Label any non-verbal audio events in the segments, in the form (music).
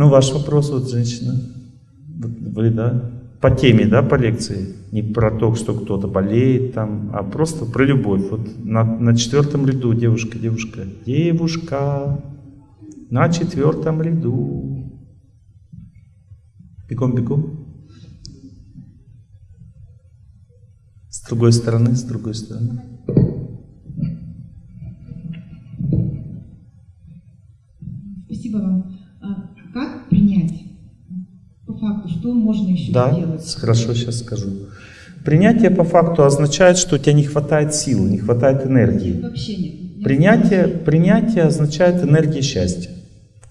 Ну, ваш вопрос, вот женщина, вы, да, по теме, да, по лекции, не про то, что кто-то болеет там, а просто про любовь. Вот на, на четвертом ряду девушка, девушка, девушка, на четвертом ряду. Бегом, бегом. С другой стороны, с другой стороны. Что можно еще да, сделать? Да, хорошо, сейчас скажу. Принятие по факту означает, что у тебя не хватает силы, не хватает энергии. Вообще нет. Принятие, принятие означает энергия счастья.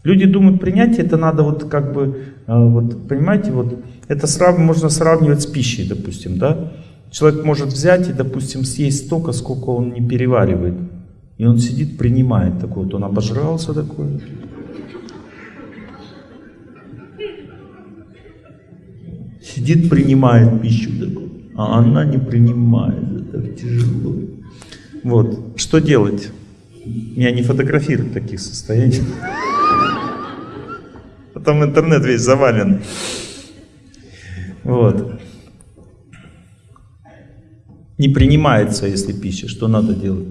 Люди думают, принятие это надо вот как бы, а, вот, понимаете, вот это срав, можно сравнивать с пищей, допустим, да? Человек может взять и, допустим, съесть столько, сколько он не переваривает. И он сидит, принимает такое, вот он обожрался такой. Сидит, принимает пищу а она не принимает, это тяжело. Вот, что делать? Меня не фотографируют в таких состояниях. Потом интернет весь завален. Вот. Не принимается, если пища. Что надо делать?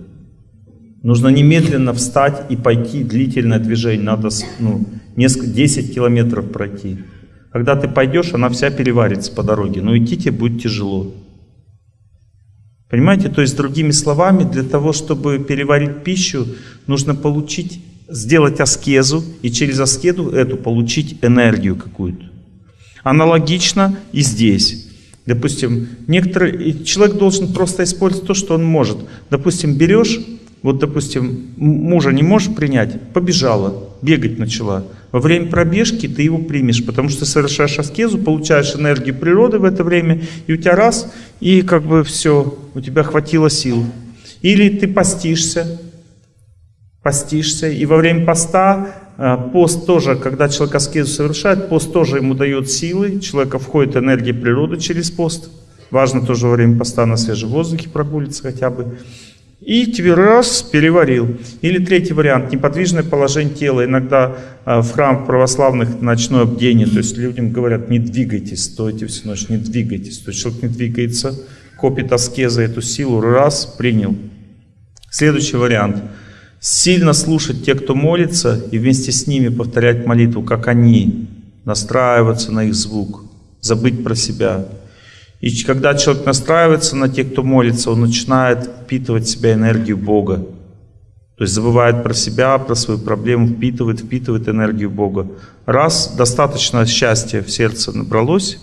Нужно немедленно встать и пойти длительное движение. Надо ну, несколько, 10 километров пройти. Когда ты пойдешь, она вся переварится по дороге. Но идти тебе будет тяжело. Понимаете? То есть, другими словами, для того, чтобы переварить пищу, нужно получить сделать аскезу и через аскеду эту получить энергию какую-то. Аналогично и здесь. Допустим, некоторые, человек должен просто использовать то, что он может. Допустим, берешь, вот, допустим, мужа не можешь принять, побежала, бегать начала. Во время пробежки ты его примешь, потому что совершаешь аскезу, получаешь энергию природы в это время, и у тебя раз, и как бы все, у тебя хватило сил. Или ты постишься, постишься. И во время поста, э, пост тоже, когда человек аскезу совершает, пост тоже ему дает силы, человека входит энергия природы через пост. Важно тоже во время поста на свежем воздухе прогулиться хотя бы. И тебе раз, переварил. Или третий вариант, неподвижное положение тела. Иногда э, в храм православных ночное бдение, то есть людям говорят, не двигайтесь, стойте всю ночь, не двигайтесь. То есть человек не двигается, копит аскеза эту силу, раз, принял. Следующий вариант – Сильно слушать тех, кто молится, и вместе с ними повторять молитву, как они, настраиваться на их звук, забыть про себя. И когда человек настраивается на тех, кто молится, он начинает впитывать в себя энергию Бога. То есть забывает про себя, про свою проблему, впитывает, впитывает энергию Бога. Раз достаточно счастья в сердце набралось,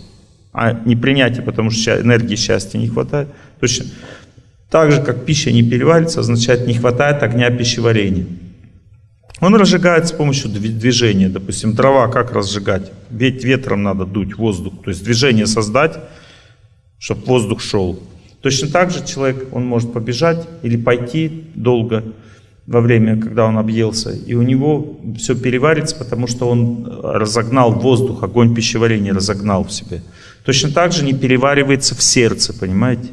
а не принятие, потому что энергии счастья не хватает, точно так же, как пища не переварится, означает не хватает огня пищеварения. Он разжигает с помощью движения. Допустим, дрова как разжигать? Ведь ветром надо дуть воздух. То есть движение создать, чтобы воздух шел. Точно так же человек, он может побежать или пойти долго во время, когда он объелся, и у него все переварится, потому что он разогнал воздух, огонь пищеварения разогнал в себе. Точно так же не переваривается в сердце, понимаете?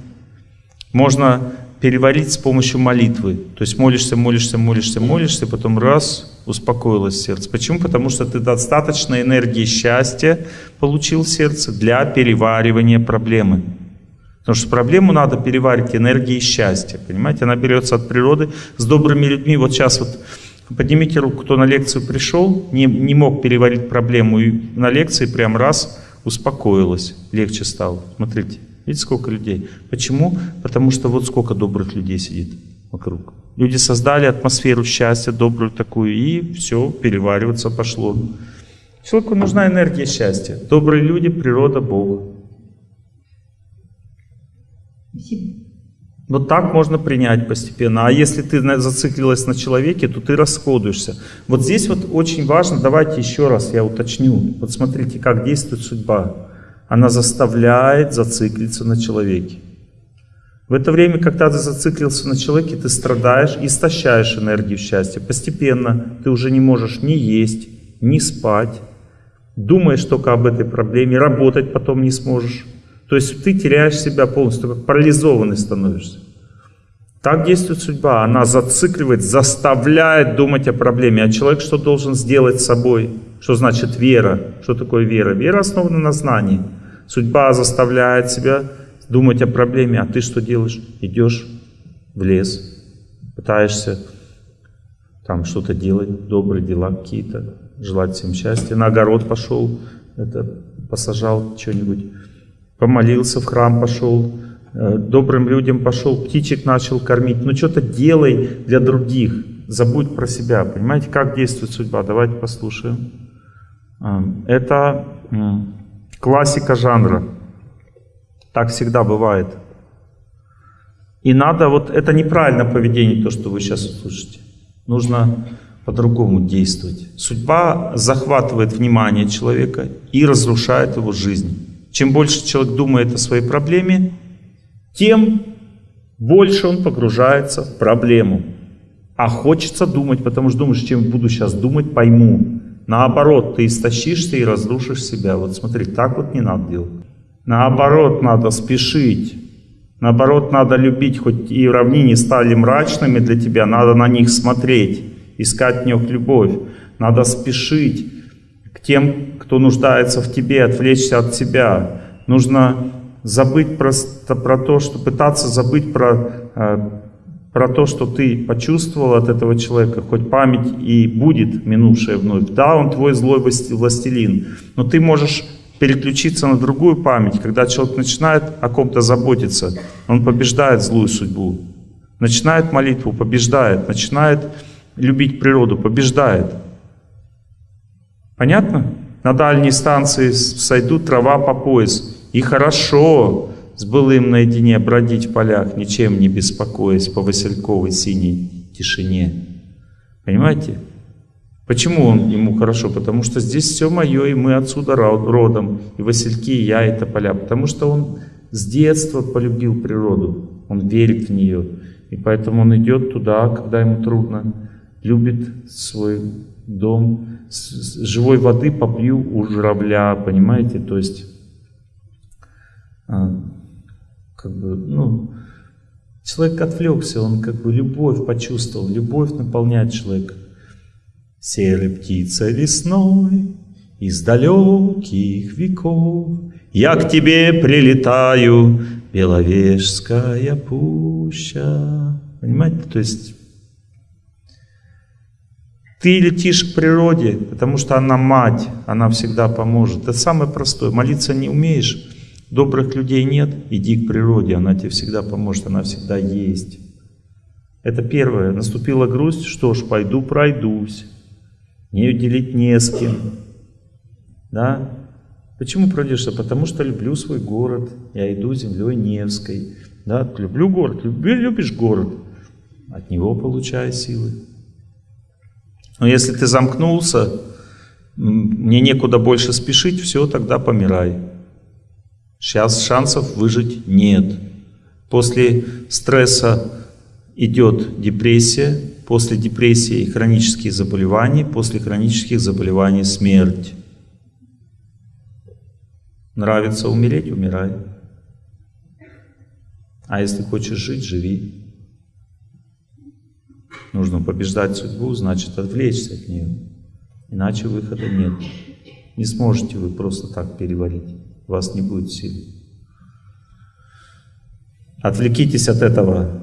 можно переварить с помощью молитвы. То есть молишься, молишься, молишься, молишься, потом раз, успокоилось сердце. Почему? Потому что ты достаточно энергии счастья получил сердце для переваривания проблемы. Потому что проблему надо переварить энергией счастья. Понимаете, она берется от природы с добрыми людьми. Вот сейчас вот поднимите руку, кто на лекцию пришел, не, не мог переварить проблему, и на лекции прям раз успокоилось, легче стало. Смотрите. Видите, сколько людей? Почему? Потому что вот сколько добрых людей сидит вокруг. Люди создали атмосферу счастья, добрую такую, и все, перевариваться пошло. Человеку нужна энергия счастья. Добрые люди, природа, Бога. Спасибо. Вот так можно принять постепенно. А если ты зациклилась на человеке, то ты расходуешься. Вот здесь вот очень важно, давайте еще раз я уточню. Вот смотрите, как действует судьба она заставляет зациклиться на человеке. В это время, когда ты зациклился на человеке, ты страдаешь, истощаешь энергию счастья. Постепенно ты уже не можешь ни есть, ни спать, думаешь только об этой проблеме, работать потом не сможешь. То есть ты теряешь себя полностью, как парализованный становишься. Так действует судьба. Она зацикливает, заставляет думать о проблеме. А человек что должен сделать с собой? Что значит вера? Что такое вера? Вера основана на знании. Судьба заставляет себя думать о проблеме, а ты что делаешь? Идешь в лес, пытаешься там что-то делать, добрые дела какие-то, желать всем счастья. На огород пошел, это, посажал что-нибудь, помолился, в храм пошел, э, добрым людям пошел, птичек начал кормить. Ну что-то делай для других, забудь про себя. Понимаете, как действует судьба? Давайте послушаем. А, это классика жанра. Так всегда бывает. И надо, вот это неправильное поведение, то, что вы сейчас услышите. Нужно по-другому действовать. Судьба захватывает внимание человека и разрушает его жизнь. Чем больше человек думает о своей проблеме, тем больше он погружается в проблему. А хочется думать, потому что думаешь, чем буду сейчас думать, пойму. Наоборот, ты истощишься и разрушишь себя. Вот смотри, так вот не надо делать. Наоборот, надо спешить. Наоборот, надо любить, хоть и равнины стали мрачными для тебя, надо на них смотреть, искать в них любовь. Надо спешить к тем, кто нуждается в тебе, отвлечься от себя. Нужно забыть просто про то, что пытаться забыть про, э, про то, что ты почувствовал от этого человека, хоть память и будет минувшая вновь. Да, он твой злой властелин, но ты можешь переключиться на другую память. Когда человек начинает о ком-то заботиться, он побеждает злую судьбу. Начинает молитву, побеждает. Начинает любить природу, побеждает. Понятно? На дальней станции сойдут трава по пояс. И хорошо с былым наедине бродить в полях, ничем не беспокоясь по васильковой синей тишине. Понимаете? Почему он ему хорошо? Потому что здесь все мое, и мы отсюда родом, и васильки, и я, и тополя. Потому что он с детства полюбил природу, он верит в нее. И поэтому он идет туда, когда ему трудно, любит свой дом. С живой воды попью у журавля, понимаете? То есть, а, как бы, ну, человек отвлекся, он как бы любовь почувствовал, любовь наполняет человека. Серая птица весной из далеких веков, Я к тебе прилетаю, Беловежская пуща. Понимаете, то есть ты летишь к природе, потому что она мать, она всегда поможет. Это самое простое. Молиться не умеешь, добрых людей нет, иди к природе, она тебе всегда поможет, она всегда есть. Это первое. Наступила грусть, что ж, пойду пройдусь не делить не с кем. Да? Почему пройдешься? Потому что люблю свой город, я иду землей Невской. Да? Люблю город, люблю, любишь город, от него получаю силы. Но если ты замкнулся, мне некуда больше спешить, все, тогда помирай. Сейчас шансов выжить нет. После стресса идет депрессия, после депрессии хронические заболевания, после хронических заболеваний смерть. Нравится умереть – умирай. А если хочешь жить – живи. Нужно побеждать судьбу, значит отвлечься от нее. Иначе выхода нет. Не сможете вы просто так переварить. У вас не будет сил. Отвлекитесь от этого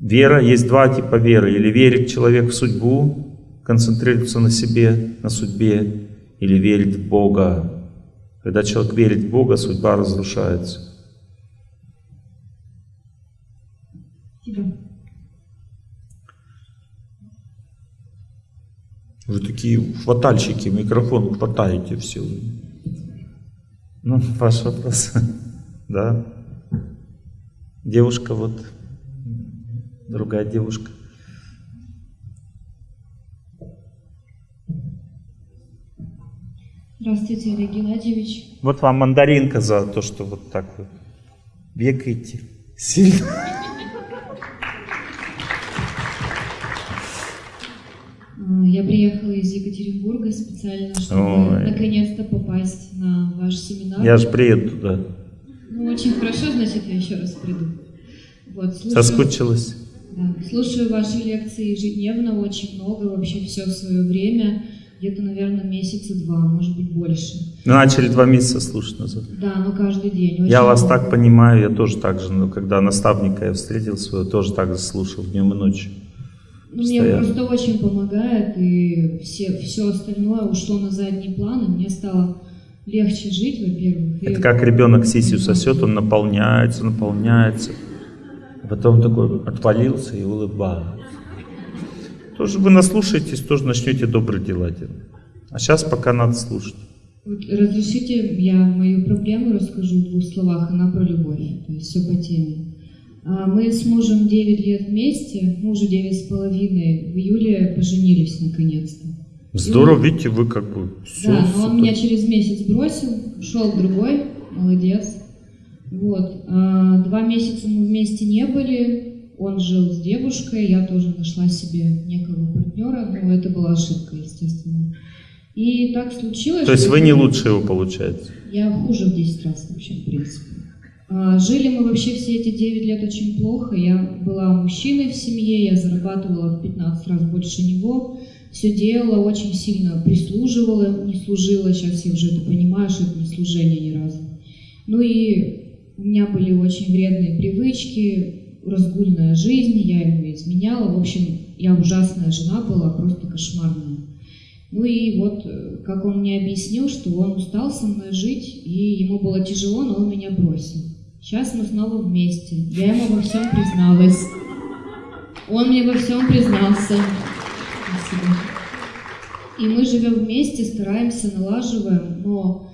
Вера, есть два типа веры. Или верит человек в судьбу, концентрируется на себе, на судьбе, или верит в Бога. Когда человек верит в Бога, судьба разрушается. Вы такие хватальщики, микрофон хватаете все. Ну, ваш вопрос. (laughs) Да. Девушка вот другая девушка. Здравствуйте, Олег Геннадьевич. Вот вам мандаринка за то, что вот так вы бегаете сильно. А, я приехала из Екатеринбурга специально, чтобы наконец-то попасть на ваш семинар. Я же приеду туда. Ну, очень хорошо, значит, я еще раз приду. Вот, слушаю... Соскучилась? Слушаю ваши лекции ежедневно, очень много, вообще все в свое время. где-то, наверное, месяца два, может быть, больше. Начали два месяца слушать назад. Да, но каждый день. Я вас много. так понимаю, я тоже так же, ну, когда наставника я встретил своего, тоже так же слушал днем и ночью. Ну, Мне просто очень помогает, и все, все остальное ушло на задний план, и мне стало легче жить, во-первых. и- Это как ребенок сисью сосет, он наполняется, наполняется. А Потом такой отвалился и улыбается. Тоже вы наслушаетесь, тоже начнете добрые дела делать. А сейчас пока надо слушать. Вот разрешите, я мою проблему расскажу в двух словах, она про любовь, то есть все по теме. А, Мы с мужем 9 лет вместе, уже 9 с половиной, в июле поженились наконец-то. Здорово, видите, вы как бы все. Да, но он меня через месяц бросил, ушел к другой, молодец. Вот. а, Два месяца мы вместе не были, он жил с девушкой, я тоже нашла себе некого партнера, но это была ошибка, естественно. И так случилось, То есть вы не лучше его получаете. я хуже в 10 раз вообще, в принципе. А, Жили мы вообще все эти 9 лет очень плохо. Я была мужчиной в семье, я зарабатывала в 15 раз больше него. Все делала, очень сильно прислуживала, не служила. Сейчас я уже это понимаю, что это не служение ни разу. Ну и у меня были очень вредные привычки, разгульная жизнь, я ему изменяла. В общем, я ужасная жена была, просто кошмарная. Ну и вот, э, как он мне объяснил, что он устал со мной жить, и ему было тяжело, но он меня бросил. Сейчас мы снова вместе. Я ему во всем призналась. Он мне во всем признался. Спасибо. И мы живем вместе, стараемся, налаживаем, но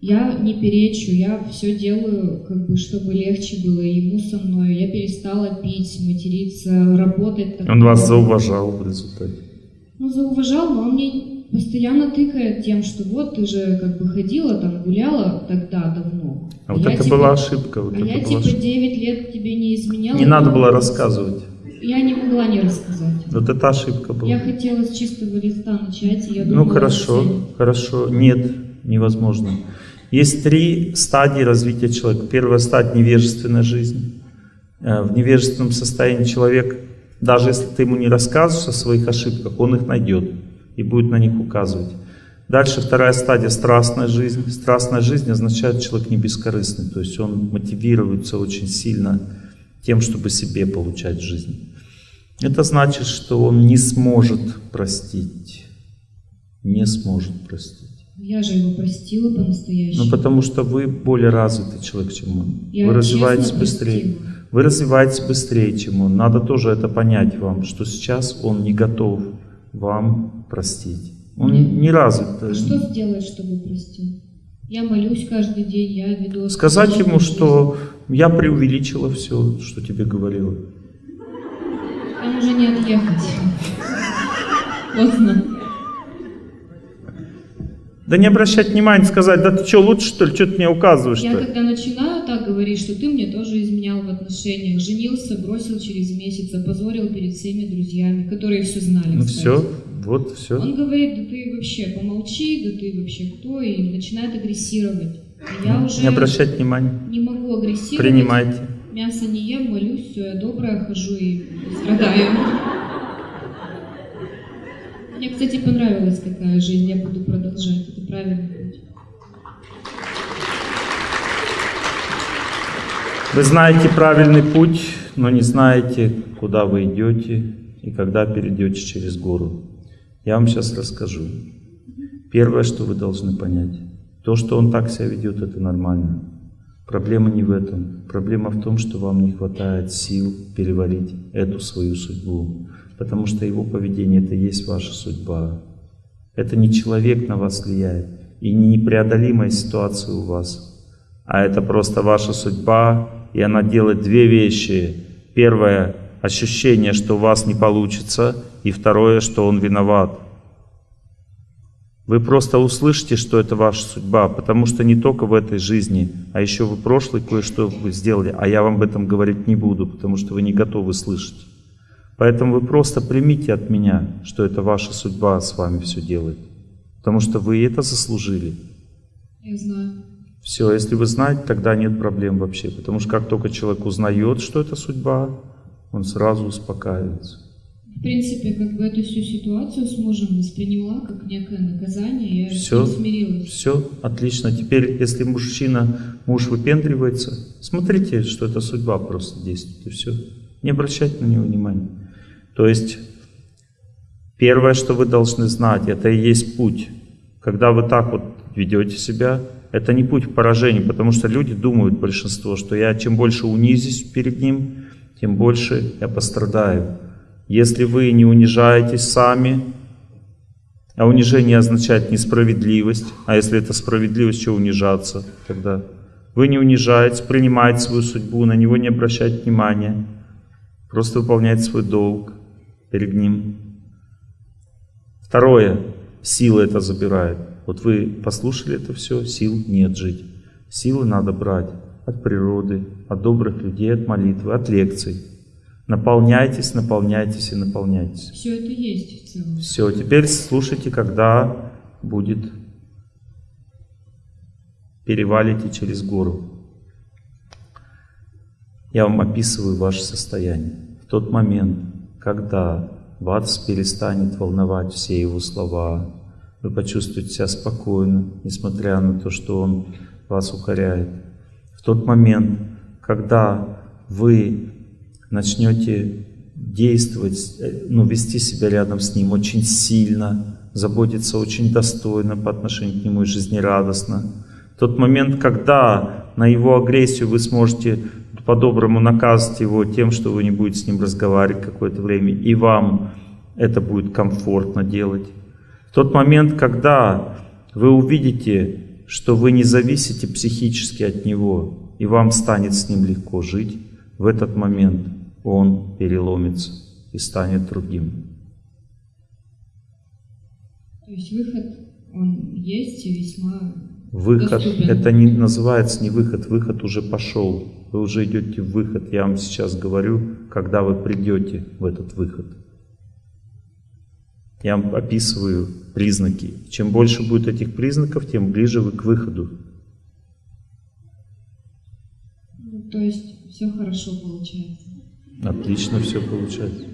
я не перечу, я все делаю, как бы, чтобы легче было ему со мной. Я перестала пить, материться, работать. так Он вас зауважал в результате. Ну, зауважал, но он мне постоянно тыкает тем, что вот ты же как бы ходила там, гуляла тогда давно. А вот я это типа- была ошибка. Вот А я типа ошибка. 9 лет тебе не изменяла. Не надо было рассказывать. Я не могла не рассказать. Вот это ошибка была. Я хотела с чистого листа начать, и я Ну думала, хорошо, все. хорошо. Нет, невозможно. Есть три стадии развития человека. Первая стадия – невежественная жизнь. Э, В невежественном состоянии человек, даже если ты ему не рассказываешь о своих ошибках, он их найдет и будет на них указывать. Дальше вторая стадия – страстная жизнь. Страстная жизнь означает, человек не бескорыстный, то есть он мотивируется очень сильно тем, чтобы себе получать жизнь. Это значит, что он не сможет простить. Не сможет простить. Я же его простила по-настоящему. Ну, потому что вы более развитый человек, чем он. Я вы развиваетесь быстрее. простила. Вы развиваетесь быстрее, чем он. Надо тоже это понять вам, что сейчас он не готов вам простить. Он Нет. не развит. А что сделать, чтобы простил? Я молюсь каждый день, я веду... Сказать ему, аскетичную что я преувеличила все, что тебе говорила. Там уже не отъехать. Поздно. Да не обращать внимания, сказать, да ты что, лучше что ли, что ты мне указываешь Я что когда начинаю так говорить, что ты мне тоже изменял в отношениях, женился, бросил через месяц, опозорил перед всеми друзьями, которые все знали. Ну кстати. все, вот все. Он говорит, да ты вообще помолчи, да ты вообще кто, и начинает агрессировать. И я уже Не обращать внимания. не могу агрессировать. Принимайте. Мясо не ем, молюсь, все, я добрая, хожу и страдаю. Мне, кстати, понравилась такая жизнь, я буду продолжать, Вы знаете правильный путь, но не знаете, куда вы идете и когда перейдете через гору. Я вам сейчас расскажу. Первое, что вы должны понять, то, что он так себя ведет, это нормально. Проблема не в этом. Проблема в том, что вам не хватает сил переварить эту свою судьбу. Потому что его поведение это есть ваша судьба. Это не человек на вас влияет и не непреодолимая ситуация у вас, а это просто ваша судьба, и она делает две вещи. Первое – ощущение, что у вас не получится, и второе, что он виноват. Вы просто услышите, что это ваша судьба, потому что не только в этой жизни, а еще в прошлой кое-что вы сделали, а я вам об этом говорить не буду, потому что вы не готовы слышать. Поэтому вы просто примите от меня, что это ваша судьба с вами все делает, потому что вы это заслужили. Я знаю. Все, если вы знаете, тогда нет проблем вообще. Потому что как только человек узнает, что это судьба, он сразу успокаивается. В принципе, как бы эту всю ситуацию с мужем восприняла как некое наказание, я Все. смирилась. Все, отлично. Теперь, если мужчина, муж выпендривается, смотрите, что это судьба просто действует, и все. Не обращайте на него внимания. То есть, первое, что вы должны знать, это и есть путь. Когда вы так вот ведете себя, это не путь к поражению, потому что люди думают, большинство, что я чем больше унизюсь перед ним, тем больше я пострадаю. Если вы не унижаетесь сами, а унижение означает несправедливость, а если это справедливость, что унижаться тогда? Вы не унижаетесь, принимаете свою судьбу, на него не обращаете внимания, просто выполняете свой долг перед ним. Второе, силы это забирает. Вот вы послушали это все, сил нет жить. Силы надо брать от природы, от добрых людей, от молитвы, от лекций. Наполняйтесь, наполняйтесь и наполняйтесь. Все это есть в целом. Все, теперь слушайте, когда будет перевалите через гору. Я вам описываю ваше состояние. В тот момент, когда вас перестанет волновать все его слова, вы почувствуете себя спокойно, несмотря на то, что он вас укоряет. В тот момент, когда вы начнете действовать, э, ну, вести себя рядом с ним очень сильно, заботиться очень достойно по отношению к нему и жизнерадостно. В тот момент, когда на его агрессию вы сможете по-доброму наказывать его тем, что вы не будете с ним разговаривать какое-то время, и вам это будет комфортно делать. В тот момент, когда вы увидите, что вы не зависите психически от него, и вам станет с ним легко жить, в этот момент он переломится и станет другим. То есть выход, он есть и весьма Выход, это не называется не выход, выход уже пошел. Вы уже идете в выход. Я вам сейчас говорю, когда вы придете в этот выход. Я вам описываю признаки. Чем больше будет этих признаков, тем ближе вы к выходу. Ну, то есть все хорошо получается. Отлично все получается.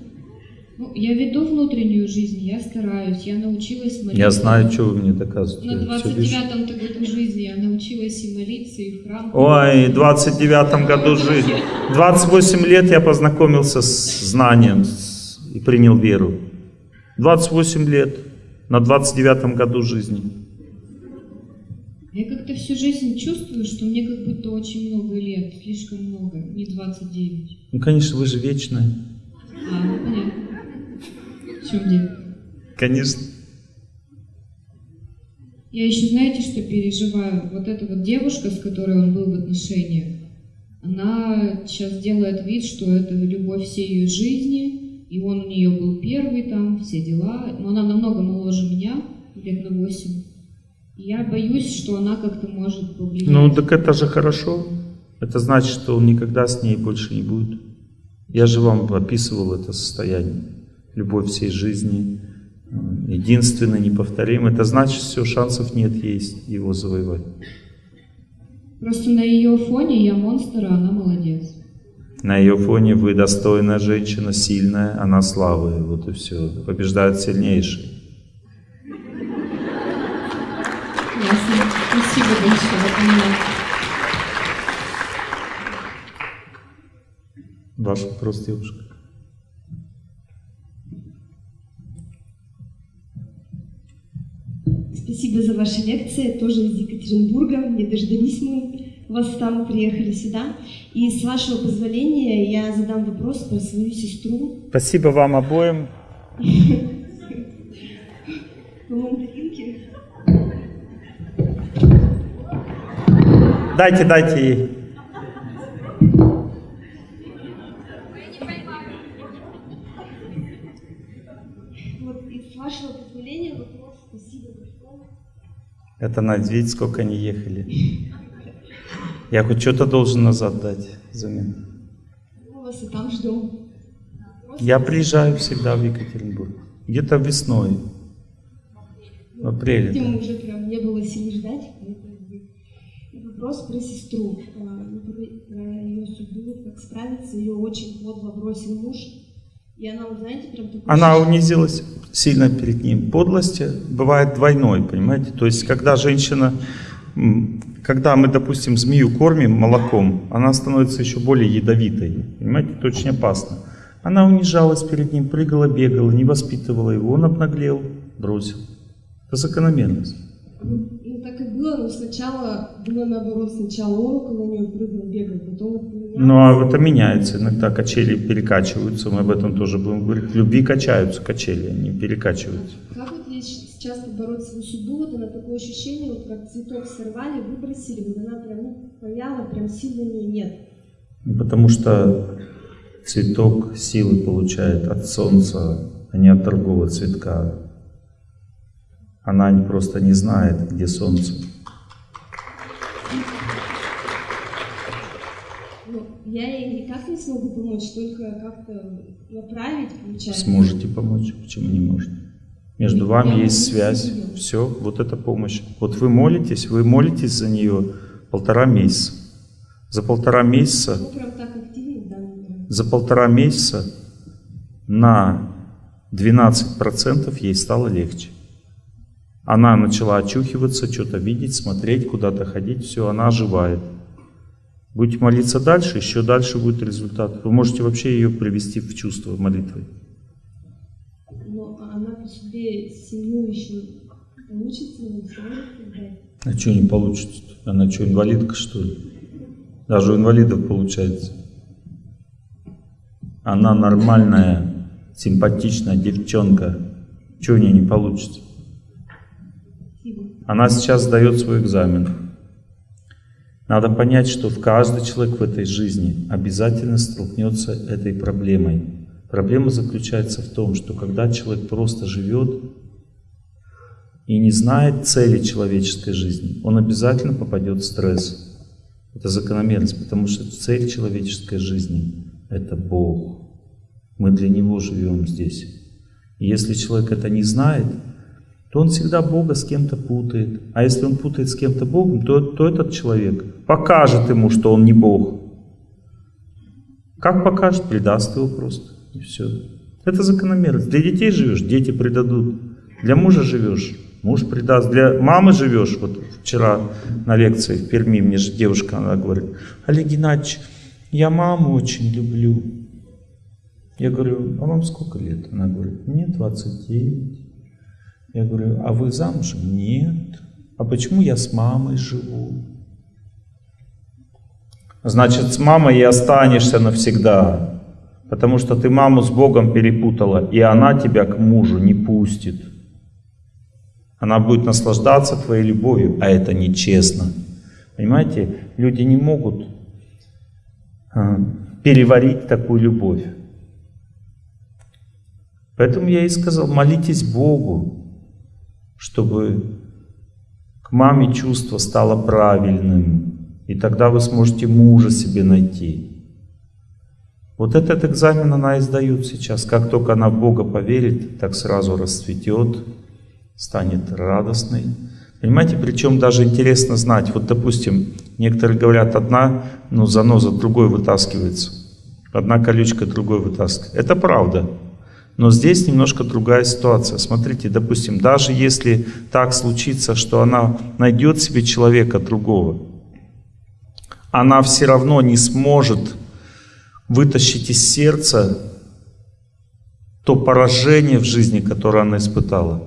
Ну, я веду внутреннюю жизнь, я стараюсь, я научилась молиться. Я знаю, что вы мне доказываете. На Я всё вижу. 29-м году жизни я научилась и молиться, и в храм. Ой, в 29 году жизни. 28 лет я познакомился с знанием и принял веру. 28 лет на 29 году жизни. Я как-то всю жизнь чувствую, что мне как будто очень много лет, слишком много, не 29. Ну, конечно, вы же вечная. А, ну понятно. В чем дело? Конечно. Я еще, знаете, что переживаю? Вот эта вот девушка, с которой он был в отношениях, она сейчас делает вид, что это любовь всей ее жизни, и он у нее был первый там, все дела. Но она намного моложе меня, лет на 8. И я боюсь, что она как-то может повлиять. Ну, так это же хорошо. Это значит, что он никогда с ней больше не будет. Я же вам описывал это состояние. Любовь всей жизни, единственный, неповторимый. Это значит, все, шансов нет есть его завоевать. Просто на ее фоне я монстр, а она молодец. На ее фоне вы достойная женщина, сильная, она слабая. Вот и все. Побеждает сильнейший. Ясно. Спасибо большое. Ваш вопрос, девушка. Спасибо за ваши лекции, тоже из Екатеринбурга. Не дождались мы вас там, приехали сюда. И с вашего позволения я задам вопрос про свою сестру. Спасибо вам обоим. Дайте, дайте ей. Вот, и с вашего позволения вопрос. Спасибо большое. Это надо видеть, сколько они ехали. Я хоть что-то должен назад дать взамен. Мы вас и там ждем. Я приезжаю всегда в Екатеринбург. Где-то весной. В апреле. Видимо, уже прям не было сил ждать. и Вопрос про сестру, а, про про ее судьбу, как справиться. Ее очень подло бросил муж. И она, знаете, прям такой... Она унизилась сильно перед ним. Подлость бывает двойной, понимаете? То есть, когда женщина, когда мы, допустим, змею кормим молоком, она становится еще более ядовитой. Понимаете, это очень опасно. Она унижалась перед ним, прыгала, бегала, не воспитывала его. Он обнаглел, бросил. Это закономерность. Но сначала было наоборот. Сначала он около нее прыгал, бегал, потом вот поменялось. Ну, а это меняется. Иногда качели перекачиваются. Мы об этом тоже будем говорить. В любви качаются качели, они перекачиваются. Как вот сейчас побороть свою судьбу? Вот она такое ощущение, вот как цветок сорвали, выбросили, вот она прям ну, повяла, прям сил на нее нет. Ну, Потому что цветок силы получает от солнца, а не от другого цветка. Она не- просто не знает, где солнце. Ну, я ей никак не смогу помочь, только как-то направить, получается. Сможете помочь, почему не можете? Между вами Я есть связь. неё. Все, вот это помощь. Вот вы молитесь, вы молитесь за нее полтора месяца. За полтора месяца Ну, прям так активно, да, наверное. за полтора месяца на 12% ей стало легче. Она начала очухиваться, что-то видеть, смотреть, куда-то ходить, все, она оживает. Будете молиться дальше, еще дальше будет результат. Вы можете вообще ее привести в чувство молитвой. Но она по себе семью еще получится, не сможет. А что не получится? Она что, инвалидка, что ли? Даже у инвалидов получается. Она нормальная, симпатичная девчонка. Чего у нее не получится? Она сейчас сдает свой экзамен. Надо понять, что в каждый человек в этой жизни обязательно столкнется этой проблемой. Проблема заключается в том, что когда человек просто живет и не знает цели человеческой жизни, он обязательно попадет в стресс. Это закономерность, потому что цель человеческой жизни – это Бог. Мы для Него живем здесь. И если человек это не знает, то он всегда Бога с кем-то путает. А если он путает с кем-то Богом, то, то этот человек покажет ему, что он не Бог. Как покажет? Предаст его просто. И все. Это закономерность. Для детей живешь, дети предадут. Для мужа живешь, муж предаст. Для мамы живешь. Вот вчера на лекции в Перми мне же девушка, она говорит, Олег Геннадьевич, я маму очень люблю. Я говорю, а вам сколько лет? Она говорит, мне 29. Я говорю, а вы замужем? Нет. А почему я с мамой живу? Значит, с мамой и останешься навсегда. Потому что ты маму с Богом перепутала, и она тебя к мужу не пустит. Она будет наслаждаться твоей любовью, а это нечестно. Понимаете, люди не могут а, переварить такую любовь. Поэтому я и сказал, молитесь Богу, чтобы к маме чувство стало правильным, и тогда вы сможете мужа себе найти. Вот этот экзамен она и сдает сейчас. Как только она в Бога поверит, так сразу расцветет, станет радостной. Понимаете, причем даже интересно знать, вот допустим, некоторые говорят, одна ну, заноза другой вытаскивается, одна колючка другой вытаскивается. Это правда. Но здесь немножко другая ситуация. Смотрите, допустим, даже если так случится, что она найдет себе человека другого, она все равно не сможет вытащить из сердца то поражение в жизни, которое она испытала.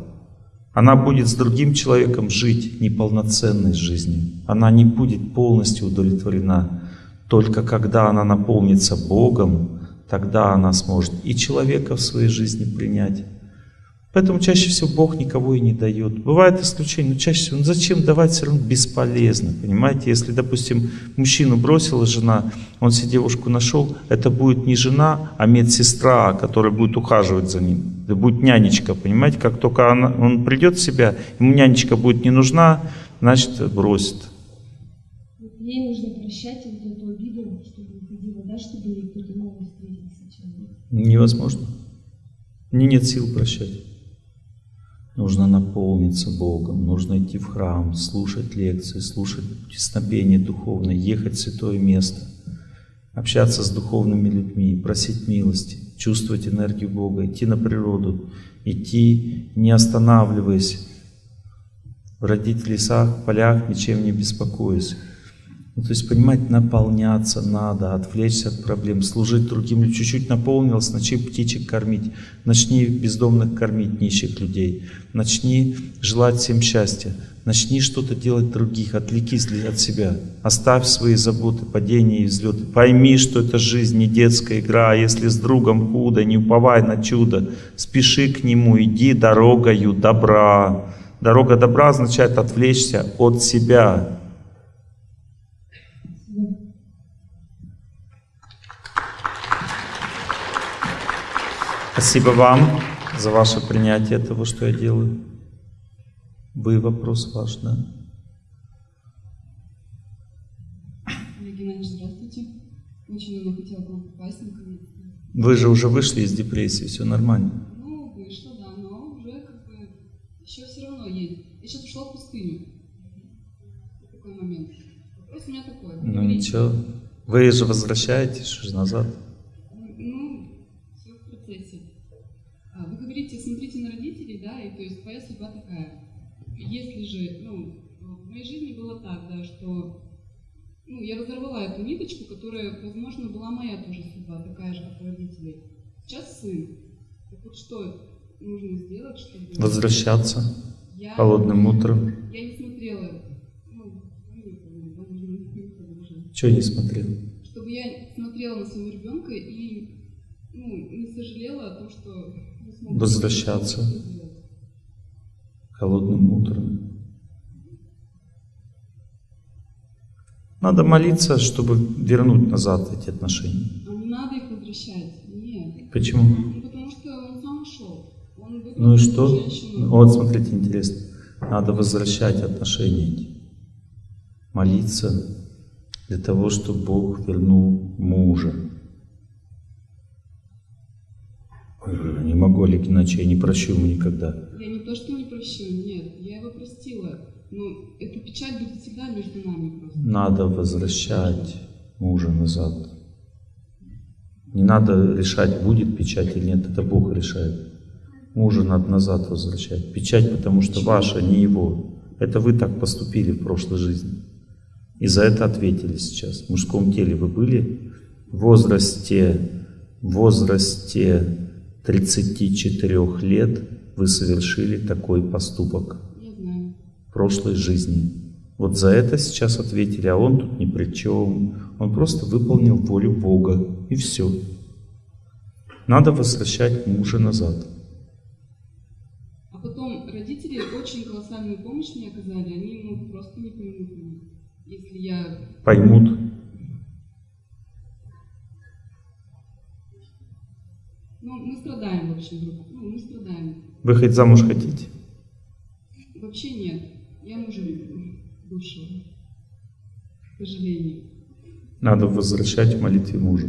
Она будет с другим человеком жить неполноценной жизнью. Она не будет полностью удовлетворена. Только когда она наполнится Богом, тогда она сможет и человека в своей жизни принять. Поэтому чаще всего Бог никого и не дает. Бывает исключение, но чаще всего, ну зачем давать, все равно бесполезно. Понимаете, если, допустим, мужчину бросила жена, он себе девушку нашел, это будет не жена, а медсестра, которая будет ухаживать за ним. Это будет нянечка, понимаете, как только она, он придет в себя, ему нянечка будет не нужна, значит бросит. Ей нужно прощать вот эту обиду, чтобы уходила, да, чтобы ей кто-то новый. Невозможно. Мне нет сил прощать. Нужно наполниться Богом, нужно идти в храм, слушать лекции, слушать песнопение духовное, ехать в святое место, общаться с духовными людьми, просить милости. чувствовать энергию Бога, идти на природу, идти не останавливаясь, бродить в лесах, полях, ничем не беспокоясь. Ну, то есть, понимаете, наполняться надо, отвлечься от проблем, служить другим. Чуть-чуть наполнилось, начни птичек кормить, начни бездомных кормить, нищих людей, начни желать всем счастья, начни что-то делать других, отвлекись от себя, оставь свои заботы, падения и взлеты. Пойми, что это жизнь, не детская игра, а если с другом худо, не уповай на чудо, спеши к нему, иди дорогою добра. Дорога добра означает отвлечься от себя, Спасибо вам за ваше принятие того, что я делаю. Вы вопрос ваш, да? Олег Геннадьевич, здравствуйте. Очень давно хотела к вам попасть, наконец Вы же уже вышли из депрессии, все нормально. Ну, вышло, да, но уже как бы еще все равно есть. Я сейчас ушла в пустыню. Такой момент. Вопрос у меня такой. Ну ничего. Вы же возвращаетесь же назад. Я разорвала эту ниточку, которая, возможно, была моя тоже судьба, такая же, как у родителей. Сейчас сын. Так вот что нужно сделать, чтобы... Возвращаться Я, холодным утром. я не смотрела, ну, ну. Чего не смотрел? чтобы я смотрела на своего ребенка и ну, не сожалела о том, что Возвращаться. Холодным утром. Надо молиться, чтобы вернуть назад эти отношения. А не надо их возвращать. Нет. Почему? Ну, потому что он сам ушел. Он Ну и что? женщину. Вот смотрите, интересно. Надо возвращать отношения эти. Молиться для того, чтобы Бог вернул мужа. Ой, Не могу, Олег Геннадьевич, я не прощу ему никогда. Я не то, что не прощу, нет. Я его простила. Но эта печаль будет всегда между нами просто. Надо возвращать мужа назад. Не надо решать, будет печать или нет, это Бог решает. Мужа надо назад возвращать. Печать, потому что ваша, не его. Это вы так поступили в прошлой жизни. И за это ответили сейчас. В мужском теле вы были в возрасте, в возрасте 34 лет вы совершили такой поступок прошлой жизни. Вот за это сейчас ответили, а он тут ни при чем. Он просто выполнил волю Бога, и все. Надо возвращать мужа назад. А потом родители очень колоссальную помощь мне оказали. Они ну, просто не поймут. Если я Поймут. Ну, мы страдаем, в общем, друг. Ну, мы страдаем. Вы хоть замуж хотите? Вообще нет. Мужа. К сожалению. Надо возвращать в молитве мужа.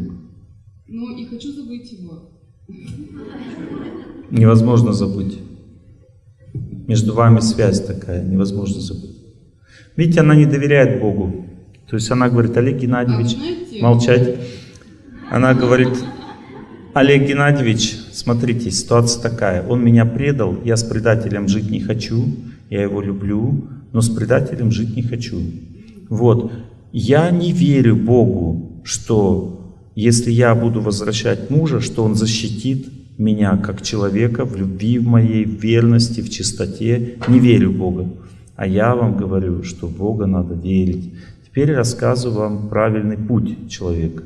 Но и хочу забыть его. Невозможно забыть. Между вами связь такая, невозможно забыть. Видите, она не доверяет Богу. То есть она говорит, Олег А Геннадьевич, знаете, молчать. Она говорит, Олег Геннадьевич, смотрите, ситуация такая. Он меня предал, я с предателем жить не хочу, я его люблю, но с предателем жить не хочу. Вот. Я не верю Богу, что если я буду возвращать мужа, что он защитит меня как человека в любви в моей, в верности, в чистоте. Не верю Бога. А я вам говорю, что в Бога надо верить. Теперь рассказываю вам правильный путь человека.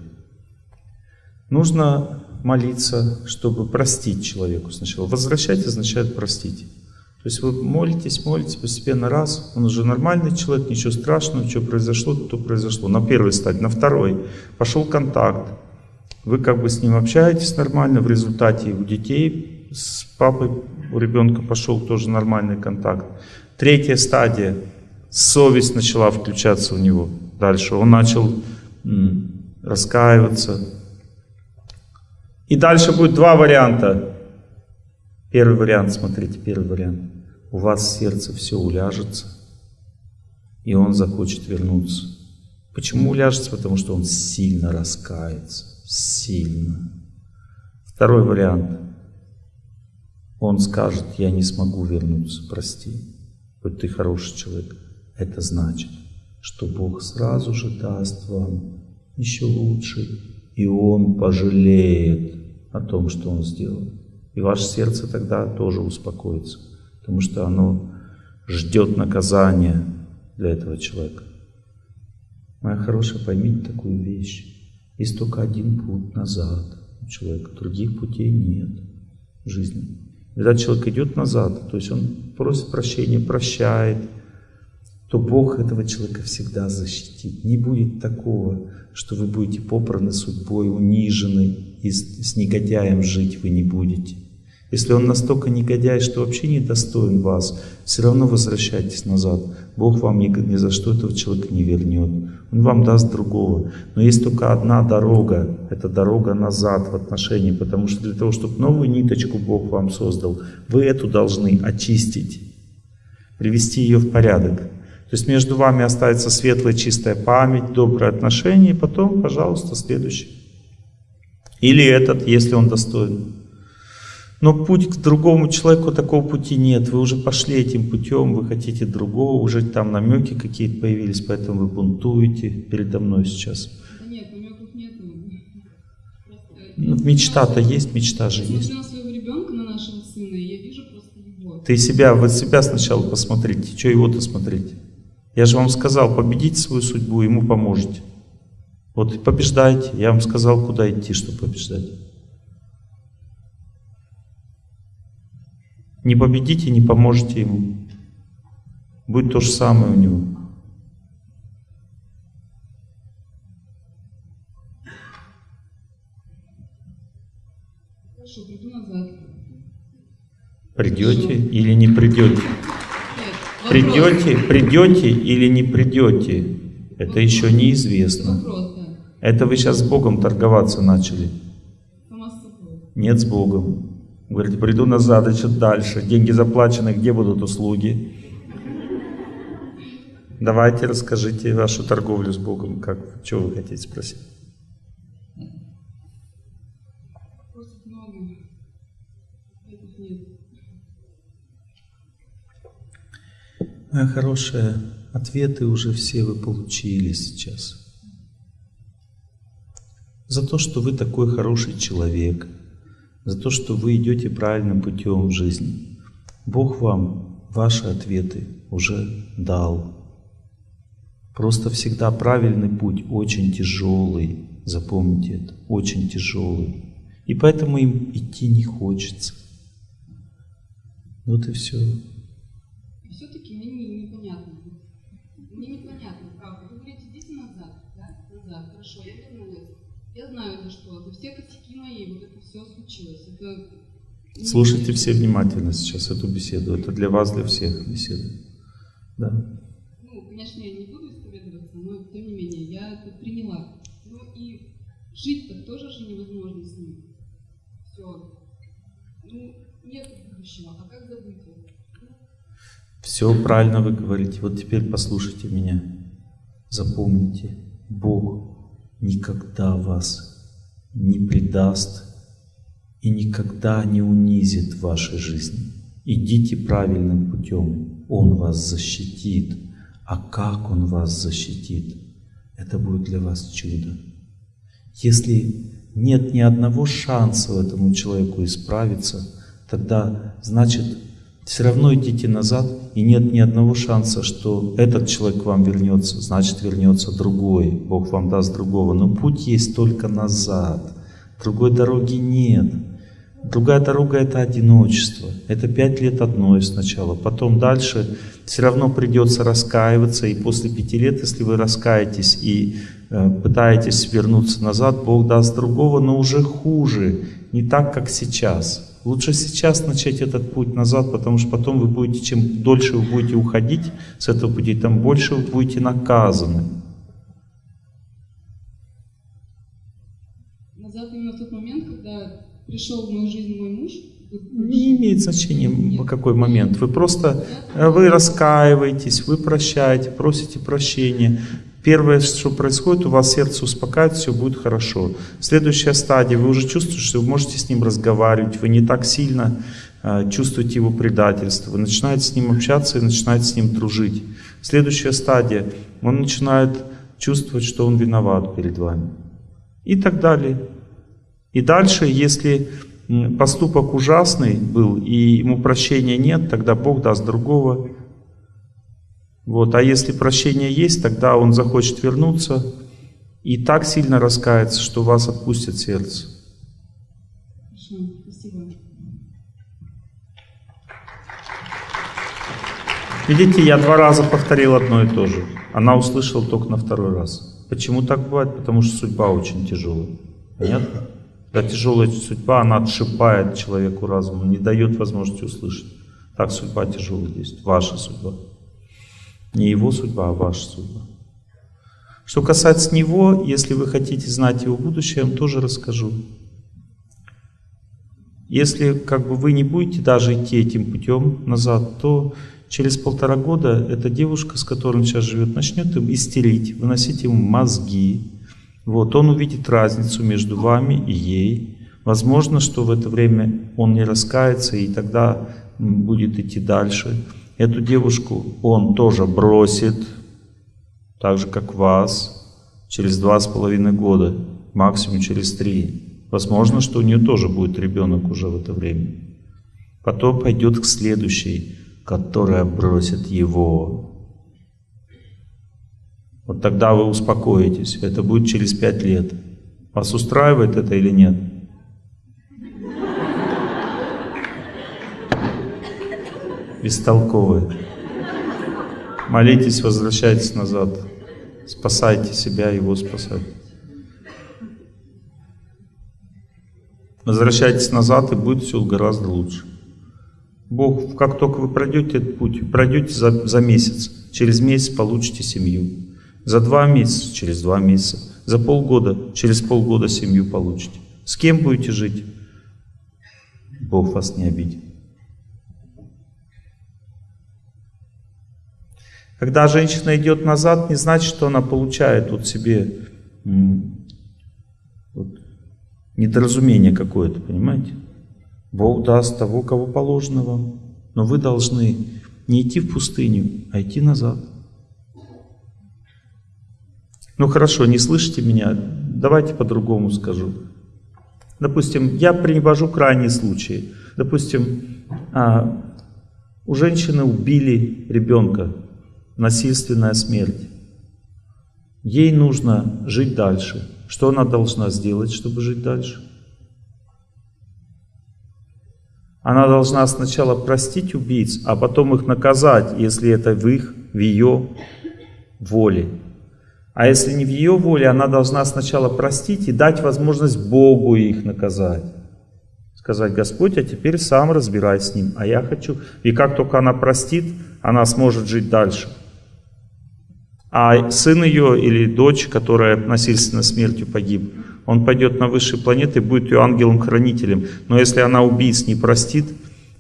Нужно молиться, чтобы простить человеку сначала. Возвращать означает простить. То есть вы молитесь, молитесь постепенно раз, он уже нормальный человек, ничего страшного, что произошло, то произошло. На первой стадии, на второй пошел контакт. Вы как бы с ним общаетесь нормально, в результате у детей с папой, у ребенка пошел тоже нормальный контакт. Третья стадия, совесть начала включаться у него дальше. Он начал раскаиваться. И дальше будет два варианта. Первый вариант, смотрите, первый вариант. У вас сердце все уляжется, и он захочет вернуться. Почему уляжется? Потому что он сильно раскается. Сильно. Второй вариант. Он скажет, я не смогу вернуться, прости. Хоть ты хороший человек. Это значит, что Бог сразу же даст вам еще лучше, и Он пожалеет о том, что Он сделал. И ваше сердце тогда тоже успокоится, потому что оно ждет наказания для этого человека. Моя хорошая, поймите такую вещь. Есть только один путь назад у человека, других путей нет в жизни. Когда человек идет назад, то есть он просит прощения, прощает, то Бог этого человека всегда защитит. Не будет такого, что вы будете попраны судьбой, унижены, и с, негодяем жить вы не будете. Если он настолько негодяй, что вообще не достоин вас, все равно возвращайтесь назад. Бог вам ни, ни за что этого человека не вернет. Он вам даст другого. Но есть только одна дорога, это дорога назад в отношении, потому что для того, чтобы новую ниточку Бог вам создал, вы эту должны очистить, привести ее в порядок. То есть между вами останется светлая, чистая память, добрые отношения, и потом, пожалуйста, следующий. Или этот, если он достоин. Но путь к другому человеку, такого пути нет. Вы уже пошли этим путем, вы хотите другого, уже там намеки какие-то появились, поэтому вы бунтуете передо мной сейчас. Да нет, намеков нет. Ну, мечта-то есть, мечта же я есть. На своего ребенка, на нашего сына, и я вижу просто его. Ты себя, вот себя сначала посмотрите, что его-то смотреть. Я же вам сказал, победите свою судьбу, ему поможете. Вот побеждайте. Я вам сказал, куда идти, чтобы побеждать. Не победите, не поможете ему. Будет то же самое у него. Хорошо, приду назад. Придете Хорошо. или не придете? Нет, вопрос. Придете, придете или не придете? Это еще неизвестно. Вопрос. Это вы сейчас с Богом торговаться начали. Нет с Богом. Говорите, приду назад, и что дальше? Деньги заплачены, где будут услуги? Давайте расскажите вашу торговлю с Богом, как, что вы хотите спросить? Моя хорошая, ответы уже все вы получили сейчас. За то, что вы такой хороший человек, за то, что вы идете правильным путем в жизни. Бог вам ваши ответы уже дал. Просто всегда правильный путь очень тяжелый, запомните это, очень тяжелый. И поэтому им идти не хочется. Вот и все. Все-таки мне не- непонятно. Мне непонятно, правда. Вы говорите, идите назад, да? Назад. Хорошо, я вернулась. Я знаю за что. За все косяки мои вот это все случилось. Это... Слушайте все внимательно сейчас эту беседу. Это для вас, для всех беседа. Да. Ну, конечно, я не буду исповедоваться, но тем не менее, я это приняла. Ну и жить-то тоже же невозможно с ним. Все. Ну, нет будущего. А как забыть это? Все правильно вы говорите. Вот теперь послушайте меня. Запомните, Бог никогда вас не предаст и никогда не унизит вашей жизни. Идите правильным путем. Он вас защитит. А как Он вас защитит? Это будет для вас чудо. Если нет ни одного шанса этому человеку исправиться, тогда значит все равно идите назад, и нет ни одного шанса, что этот человек к вам вернется, значит вернется другой, Бог вам даст другого. Но путь есть только назад, другой дороги нет. Другая дорога это одиночество. Это пять лет одной сначала. Потом дальше все равно придется раскаиваться. И после пяти лет, если вы раскаетесь и э, пытаетесь вернуться назад, Бог даст другого, но уже хуже. Не так, как сейчас. Лучше сейчас начать этот путь назад, потому что потом вы будете, чем дольше вы будете уходить с этого пути, тем больше вы будете наказаны. Назад именно в тот момент, когда пришел в мою жизнь мой муж. Не имеет значения, в какой момент. Вы просто э, вы раскаиваетесь, вы прощаете, просите прощения. Первое, что происходит, у вас сердце успокаивает, все будет хорошо. Следующая стадия, вы уже чувствуете, что вы можете с ним разговаривать, вы не так сильно э, чувствуете его предательство, вы начинаете с ним общаться и начинаете с ним дружить. Следующая стадия, он начинает чувствовать, что он виноват перед вами. И так далее. И дальше, если поступок ужасный был, и ему прощения нет, тогда Бог даст другого. Вот. А если прощение есть, тогда он захочет вернуться и так сильно раскается, что вас отпустит сердце. Спасибо. Видите, я два раза повторил одно и то же. Она услышала только на второй раз. Почему так бывает? Потому что судьба очень тяжелая. Понятно? Да тяжелая судьба, она отшибает человеку разум, не дает возможности услышать. Так судьба тяжелая действует, ваша судьба. Не его судьба, а ваша судьба. Что касается него, если вы хотите знать его будущее, я вам тоже расскажу. Если как бы вы не будете даже идти этим путем назад, то через полтора года эта девушка, с которой он сейчас живет, начнет им истерить, выносить ему мозги, вот, он увидит разницу между вами и ей. Возможно, что в это время он не раскается и тогда будет идти дальше. Эту девушку он тоже бросит, так же как вас, через два с половиной года, максимум через три. Возможно, что у нее тоже будет ребенок уже в это время. Потом пойдет к следующей, которая бросит его. Вот тогда вы успокоитесь. Это будет через пять лет. Вас устраивает это или нет? Бестолковые. Молитесь, возвращайтесь назад. Спасайте себя, его спасайте. Возвращайтесь назад, и будет все гораздо лучше. Бог, как только вы пройдете этот путь, пройдете за, за месяц, через месяц получите семью. За два месяца, через два месяца. За полгода, через полгода семью получите. С кем будете жить? Бог вас не обидит. Когда женщина идет назад, не значит, что она получает вот себе вот, недоразумение какое-то, понимаете? Бог даст того, кого положено вам. Но вы должны не идти в пустыню, а идти назад. Ну хорошо, не слышите меня? Давайте по-другому скажу. Допустим, я привожу крайний случай. Допустим, а, у женщины убили ребенка, насильственная смерть. Ей нужно жить дальше. Что она должна сделать, чтобы жить дальше? Она должна сначала простить убийц, а потом их наказать, если это в их, в ее воле. А если не в ее воле, она должна сначала простить и дать возможность Богу их наказать. Сказать, Господь, а теперь сам разбирай с ним, а я хочу. И как только она простит, она сможет жить дальше. А сын ее или дочь, которая насильственно смертью погиб, он пойдет на высшие планеты и будет ее ангелом-хранителем. Но если она убийц не простит,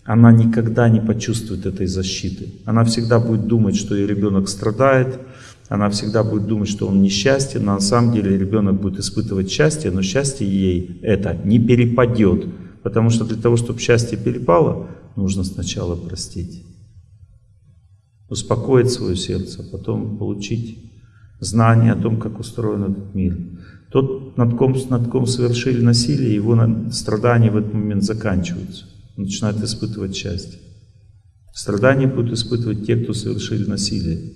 она никогда не почувствует этой защиты. Она всегда будет думать, что ее ребенок страдает, она всегда будет думать, что он несчастен, но на самом деле ребенок будет испытывать счастье, но счастье ей это не перепадет. Потому что для того, чтобы счастье перепало, нужно сначала простить. Успокоить свое сердце, а потом получить знание о том, как устроен этот мир. Тот, над ком, над ком совершили насилие, его страдания в этот момент заканчиваются. Он начинает испытывать счастье. Страдания будут испытывать те, кто совершили насилие.